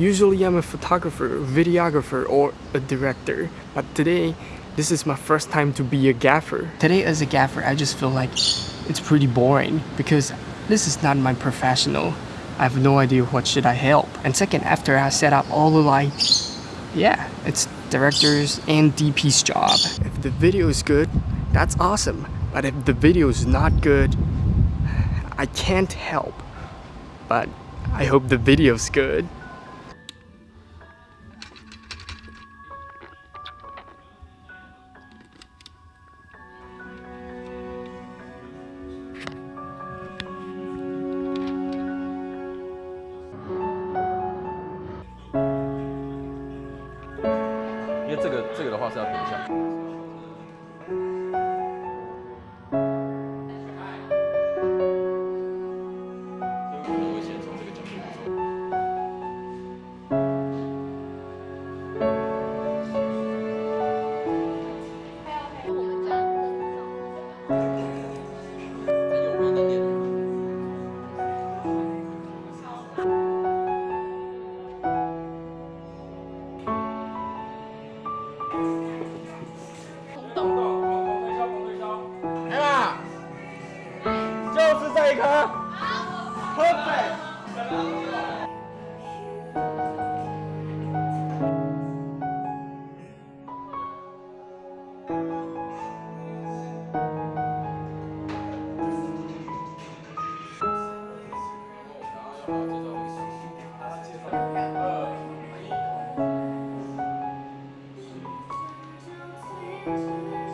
Usually I'm a photographer, videographer, or a director, but today this is my first time to be a gaffer. Today as a gaffer, I just feel like it's pretty boring because this is not my professional. I have no idea what should I help. And second, after I set up all the lights, yeah, it's directors and DP's job. If the video is good, that's awesome. But if the video is not good, I can't help. But I hope the video's good. 因为这个这个的话是要点一下。喝一个，喝水。二、一、七。